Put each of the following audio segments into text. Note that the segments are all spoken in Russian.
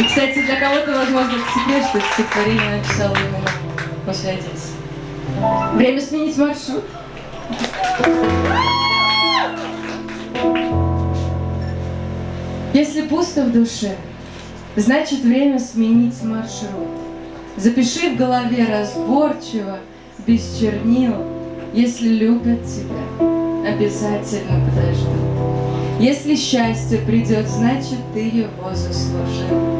И, кстати, для кого-то, возможно, это секрет, что это стихотворение написала именно после Одессы. Время сменить маршрут. Если пусто в душе, значит время сменить маршрут. Запиши в голове разборчиво, без чернил, если любят тебя, обязательно подождут. Если счастье придет, значит ты его заслужил.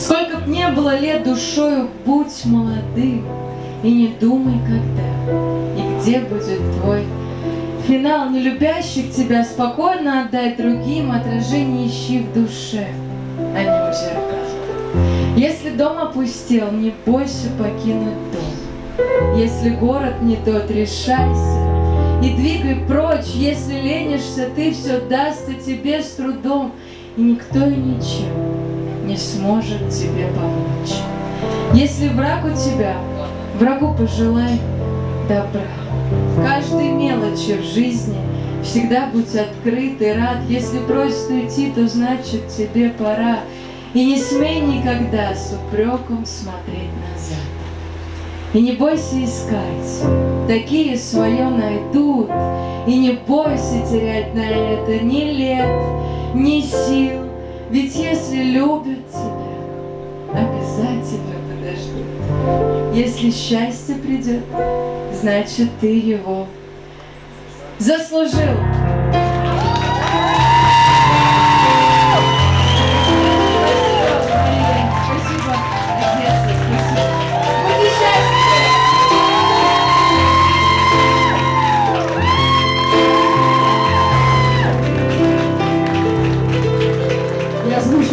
Сколько б не было лет душою, будь молодым, и не думай, когда и где будет твой Финал нелюбящих тебя спокойно отдай другим, Отражение ищи в душе, а не у зеркал. Если дом опустел, не бойся покинуть дом. Если город не тот, решайся и двигай прочь. Если ленишься, ты все дастся тебе с трудом, И никто и ничем не сможет тебе помочь. Если враг у тебя, врагу пожелай добра. Каждой мелочи в жизни Всегда будь открыт и рад. Если просит уйти, то значит тебе пора. И не смей никогда с упреком смотреть назад. И не бойся искать, такие свое найдут. И не бойся терять на это ни лет, ни сил. Ведь если любят тебя, обязательно подождут. Если счастье придет, значит ты его заслужил.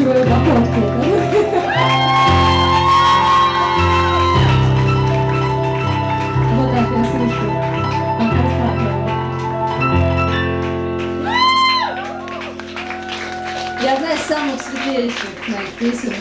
Озвучиваю походку. Вот так я слышу. Я одна из самых светлейших моих песен.